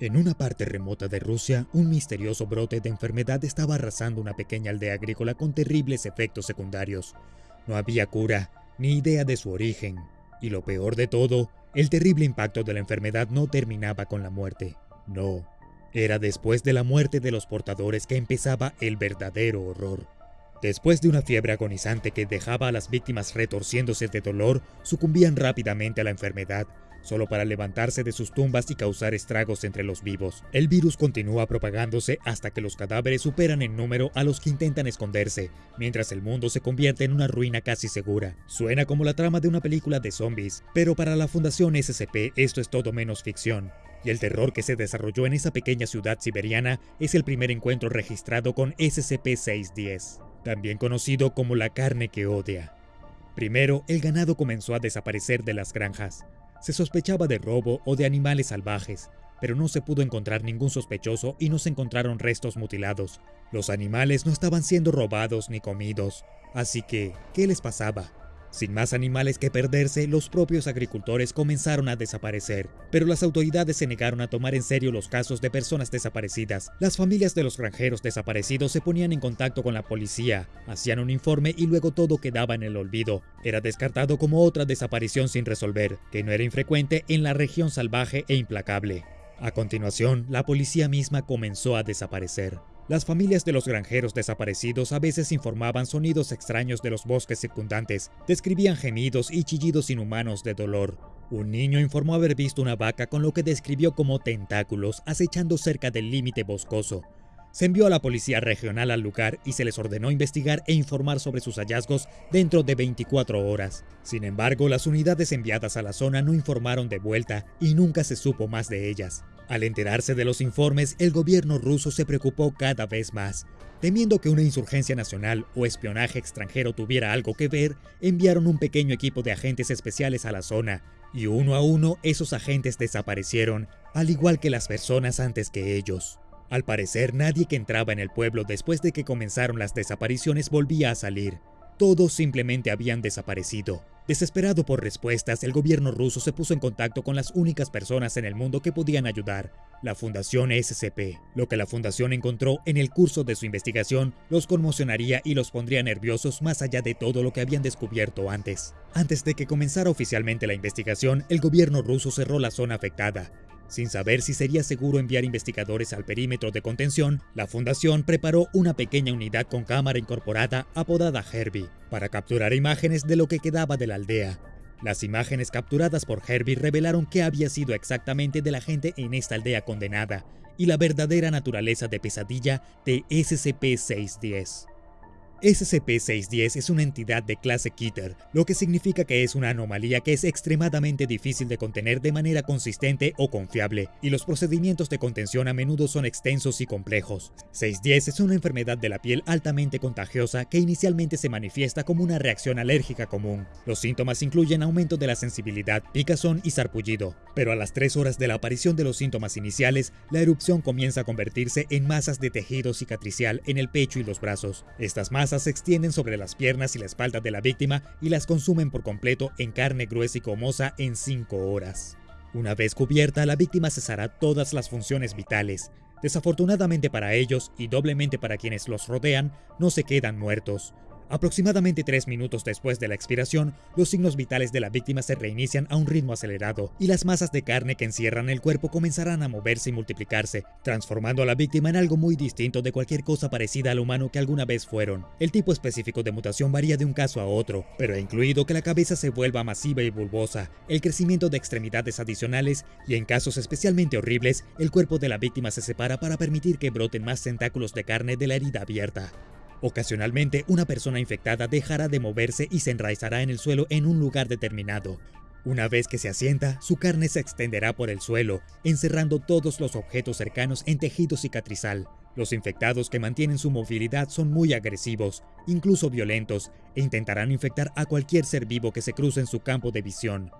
En una parte remota de Rusia, un misterioso brote de enfermedad estaba arrasando una pequeña aldea agrícola con terribles efectos secundarios. No había cura, ni idea de su origen. Y lo peor de todo, el terrible impacto de la enfermedad no terminaba con la muerte. No, era después de la muerte de los portadores que empezaba el verdadero horror. Después de una fiebre agonizante que dejaba a las víctimas retorciéndose de dolor, sucumbían rápidamente a la enfermedad, solo para levantarse de sus tumbas y causar estragos entre los vivos. El virus continúa propagándose hasta que los cadáveres superan en número a los que intentan esconderse, mientras el mundo se convierte en una ruina casi segura. Suena como la trama de una película de zombies, pero para la Fundación SCP esto es todo menos ficción. Y el terror que se desarrolló en esa pequeña ciudad siberiana es el primer encuentro registrado con SCP-610, también conocido como la carne que odia. Primero, el ganado comenzó a desaparecer de las granjas, se sospechaba de robo o de animales salvajes, pero no se pudo encontrar ningún sospechoso y no se encontraron restos mutilados. Los animales no estaban siendo robados ni comidos. Así que, ¿qué les pasaba? Sin más animales que perderse, los propios agricultores comenzaron a desaparecer, pero las autoridades se negaron a tomar en serio los casos de personas desaparecidas. Las familias de los granjeros desaparecidos se ponían en contacto con la policía, hacían un informe y luego todo quedaba en el olvido. Era descartado como otra desaparición sin resolver, que no era infrecuente en la región salvaje e implacable. A continuación, la policía misma comenzó a desaparecer. Las familias de los granjeros desaparecidos a veces informaban sonidos extraños de los bosques circundantes, describían gemidos y chillidos inhumanos de dolor. Un niño informó haber visto una vaca con lo que describió como tentáculos acechando cerca del límite boscoso. Se envió a la policía regional al lugar y se les ordenó investigar e informar sobre sus hallazgos dentro de 24 horas. Sin embargo, las unidades enviadas a la zona no informaron de vuelta y nunca se supo más de ellas. Al enterarse de los informes, el gobierno ruso se preocupó cada vez más. Temiendo que una insurgencia nacional o espionaje extranjero tuviera algo que ver, enviaron un pequeño equipo de agentes especiales a la zona, y uno a uno esos agentes desaparecieron, al igual que las personas antes que ellos. Al parecer, nadie que entraba en el pueblo después de que comenzaron las desapariciones volvía a salir. Todos simplemente habían desaparecido. Desesperado por respuestas, el gobierno ruso se puso en contacto con las únicas personas en el mundo que podían ayudar, la Fundación SCP. Lo que la Fundación encontró en el curso de su investigación los conmocionaría y los pondría nerviosos más allá de todo lo que habían descubierto antes. Antes de que comenzara oficialmente la investigación, el gobierno ruso cerró la zona afectada, sin saber si sería seguro enviar investigadores al perímetro de contención, la fundación preparó una pequeña unidad con cámara incorporada apodada Herbie para capturar imágenes de lo que quedaba de la aldea. Las imágenes capturadas por Herbie revelaron qué había sido exactamente de la gente en esta aldea condenada y la verdadera naturaleza de pesadilla de SCP-610. SCP-610 es una entidad de clase Keter, lo que significa que es una anomalía que es extremadamente difícil de contener de manera consistente o confiable, y los procedimientos de contención a menudo son extensos y complejos. 610 es una enfermedad de la piel altamente contagiosa que inicialmente se manifiesta como una reacción alérgica común. Los síntomas incluyen aumento de la sensibilidad, picazón y sarpullido, pero a las 3 horas de la aparición de los síntomas iniciales, la erupción comienza a convertirse en masas de tejido cicatricial en el pecho y los brazos. Estas masas se extienden sobre las piernas y la espalda de la víctima y las consumen por completo en carne gruesa y comosa en 5 horas. Una vez cubierta, la víctima cesará todas las funciones vitales. Desafortunadamente para ellos, y doblemente para quienes los rodean, no se quedan muertos. Aproximadamente tres minutos después de la expiración, los signos vitales de la víctima se reinician a un ritmo acelerado y las masas de carne que encierran el cuerpo comenzarán a moverse y multiplicarse, transformando a la víctima en algo muy distinto de cualquier cosa parecida al humano que alguna vez fueron. El tipo específico de mutación varía de un caso a otro, pero ha incluido que la cabeza se vuelva masiva y bulbosa, el crecimiento de extremidades adicionales y en casos especialmente horribles, el cuerpo de la víctima se separa para permitir que broten más tentáculos de carne de la herida abierta. Ocasionalmente, una persona infectada dejará de moverse y se enraizará en el suelo en un lugar determinado. Una vez que se asienta, su carne se extenderá por el suelo, encerrando todos los objetos cercanos en tejido cicatrizal. Los infectados que mantienen su movilidad son muy agresivos, incluso violentos, e intentarán infectar a cualquier ser vivo que se cruce en su campo de visión.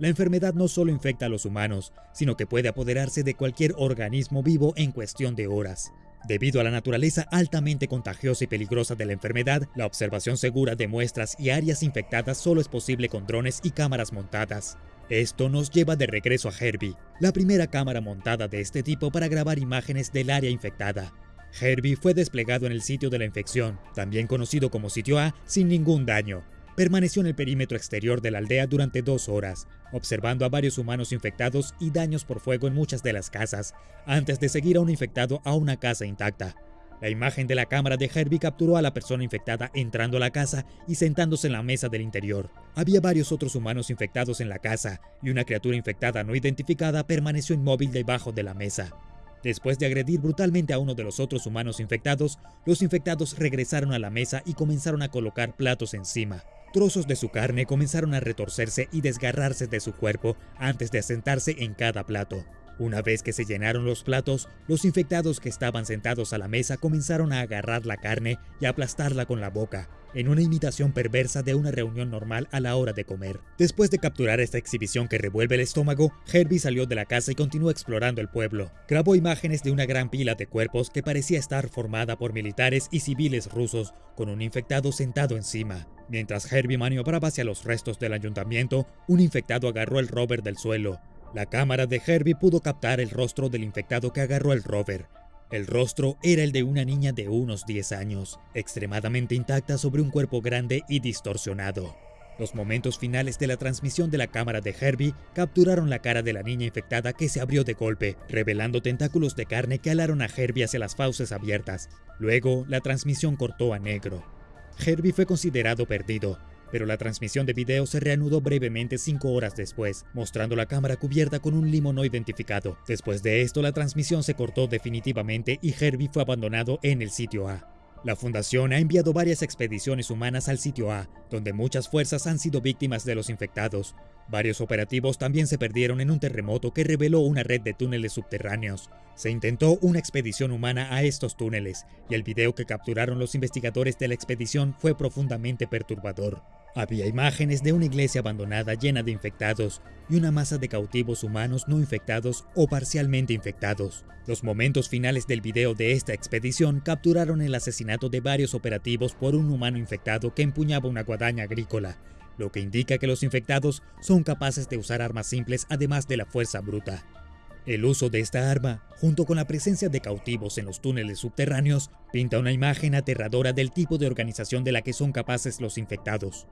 La enfermedad no solo infecta a los humanos, sino que puede apoderarse de cualquier organismo vivo en cuestión de horas. Debido a la naturaleza altamente contagiosa y peligrosa de la enfermedad, la observación segura de muestras y áreas infectadas solo es posible con drones y cámaras montadas. Esto nos lleva de regreso a Herbie, la primera cámara montada de este tipo para grabar imágenes del área infectada. Herbie fue desplegado en el sitio de la infección, también conocido como sitio A, sin ningún daño. Permaneció en el perímetro exterior de la aldea durante dos horas, observando a varios humanos infectados y daños por fuego en muchas de las casas, antes de seguir a un infectado a una casa intacta. La imagen de la cámara de Herbie capturó a la persona infectada entrando a la casa y sentándose en la mesa del interior. Había varios otros humanos infectados en la casa, y una criatura infectada no identificada permaneció inmóvil debajo de la mesa. Después de agredir brutalmente a uno de los otros humanos infectados, los infectados regresaron a la mesa y comenzaron a colocar platos encima. Trozos de su carne comenzaron a retorcerse y desgarrarse de su cuerpo antes de asentarse en cada plato. Una vez que se llenaron los platos, los infectados que estaban sentados a la mesa comenzaron a agarrar la carne y aplastarla con la boca, en una imitación perversa de una reunión normal a la hora de comer. Después de capturar esta exhibición que revuelve el estómago, Herbie salió de la casa y continuó explorando el pueblo. Grabó imágenes de una gran pila de cuerpos que parecía estar formada por militares y civiles rusos, con un infectado sentado encima. Mientras Herbie maniobraba hacia los restos del ayuntamiento, un infectado agarró el rover del suelo. La cámara de Herbie pudo captar el rostro del infectado que agarró el rover. El rostro era el de una niña de unos 10 años, extremadamente intacta sobre un cuerpo grande y distorsionado. Los momentos finales de la transmisión de la cámara de Herbie capturaron la cara de la niña infectada que se abrió de golpe, revelando tentáculos de carne que alaron a Herbie hacia las fauces abiertas. Luego, la transmisión cortó a negro. Herbie fue considerado perdido, pero la transmisión de video se reanudó brevemente cinco horas después, mostrando la cámara cubierta con un limo no identificado. Después de esto, la transmisión se cortó definitivamente y Herbie fue abandonado en el sitio A. La Fundación ha enviado varias expediciones humanas al sitio A, donde muchas fuerzas han sido víctimas de los infectados. Varios operativos también se perdieron en un terremoto que reveló una red de túneles subterráneos. Se intentó una expedición humana a estos túneles, y el video que capturaron los investigadores de la expedición fue profundamente perturbador. Había imágenes de una iglesia abandonada llena de infectados y una masa de cautivos humanos no infectados o parcialmente infectados. Los momentos finales del video de esta expedición capturaron el asesinato de varios operativos por un humano infectado que empuñaba una guadaña agrícola, lo que indica que los infectados son capaces de usar armas simples además de la fuerza bruta. El uso de esta arma, junto con la presencia de cautivos en los túneles subterráneos, pinta una imagen aterradora del tipo de organización de la que son capaces los infectados.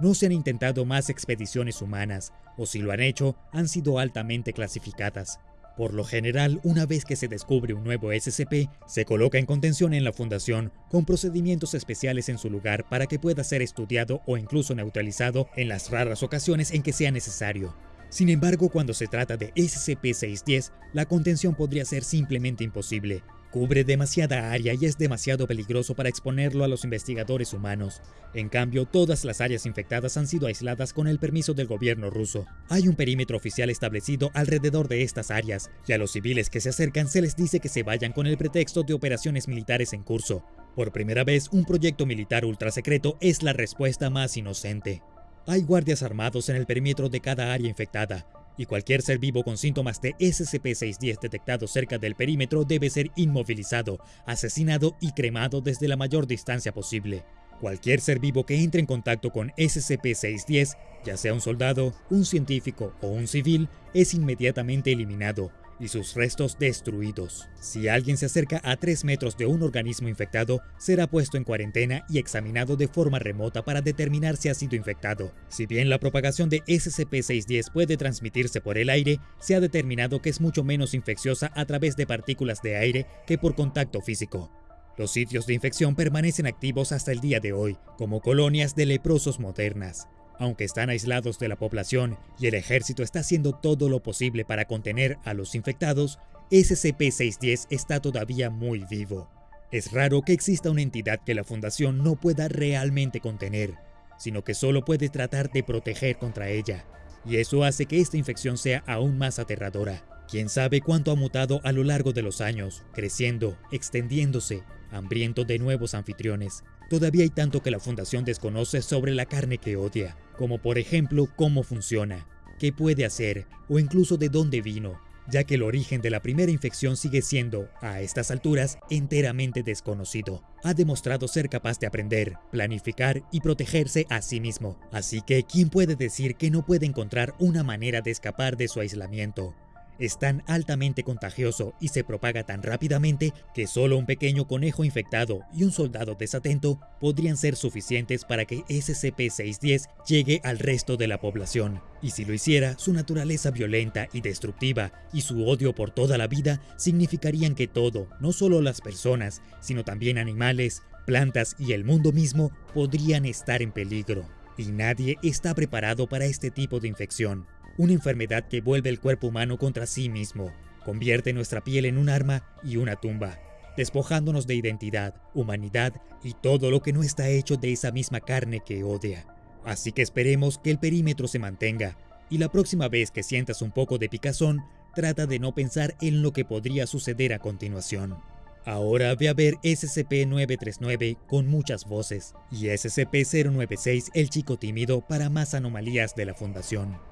No se han intentado más expediciones humanas, o si lo han hecho, han sido altamente clasificadas. Por lo general, una vez que se descubre un nuevo SCP, se coloca en contención en la fundación, con procedimientos especiales en su lugar para que pueda ser estudiado o incluso neutralizado en las raras ocasiones en que sea necesario. Sin embargo, cuando se trata de SCP-610, la contención podría ser simplemente imposible. Cubre demasiada área y es demasiado peligroso para exponerlo a los investigadores humanos. En cambio, todas las áreas infectadas han sido aisladas con el permiso del gobierno ruso. Hay un perímetro oficial establecido alrededor de estas áreas, y a los civiles que se acercan se les dice que se vayan con el pretexto de operaciones militares en curso. Por primera vez, un proyecto militar ultrasecreto es la respuesta más inocente. Hay guardias armados en el perímetro de cada área infectada, y cualquier ser vivo con síntomas de SCP-610 detectados cerca del perímetro debe ser inmovilizado, asesinado y cremado desde la mayor distancia posible. Cualquier ser vivo que entre en contacto con SCP-610, ya sea un soldado, un científico o un civil, es inmediatamente eliminado, y sus restos destruidos. Si alguien se acerca a 3 metros de un organismo infectado, será puesto en cuarentena y examinado de forma remota para determinar si ha sido infectado. Si bien la propagación de SCP-610 puede transmitirse por el aire, se ha determinado que es mucho menos infecciosa a través de partículas de aire que por contacto físico. Los sitios de infección permanecen activos hasta el día de hoy, como colonias de leprosos modernas. Aunque están aislados de la población y el ejército está haciendo todo lo posible para contener a los infectados, SCP-610 está todavía muy vivo. Es raro que exista una entidad que la Fundación no pueda realmente contener, sino que solo puede tratar de proteger contra ella, y eso hace que esta infección sea aún más aterradora. Quién sabe cuánto ha mutado a lo largo de los años, creciendo, extendiéndose, hambriento de nuevos anfitriones. Todavía hay tanto que la Fundación desconoce sobre la carne que odia, como por ejemplo cómo funciona, qué puede hacer o incluso de dónde vino, ya que el origen de la primera infección sigue siendo, a estas alturas, enteramente desconocido. Ha demostrado ser capaz de aprender, planificar y protegerse a sí mismo, así que ¿quién puede decir que no puede encontrar una manera de escapar de su aislamiento? Es tan altamente contagioso y se propaga tan rápidamente que solo un pequeño conejo infectado y un soldado desatento podrían ser suficientes para que SCP-610 llegue al resto de la población. Y si lo hiciera, su naturaleza violenta y destructiva y su odio por toda la vida significarían que todo, no solo las personas, sino también animales, plantas y el mundo mismo podrían estar en peligro. Y nadie está preparado para este tipo de infección una enfermedad que vuelve el cuerpo humano contra sí mismo, convierte nuestra piel en un arma y una tumba, despojándonos de identidad, humanidad y todo lo que no está hecho de esa misma carne que odia. Así que esperemos que el perímetro se mantenga, y la próxima vez que sientas un poco de picazón, trata de no pensar en lo que podría suceder a continuación. Ahora ve a ver SCP-939 con muchas voces y SCP-096 El Chico Tímido para más anomalías de la Fundación.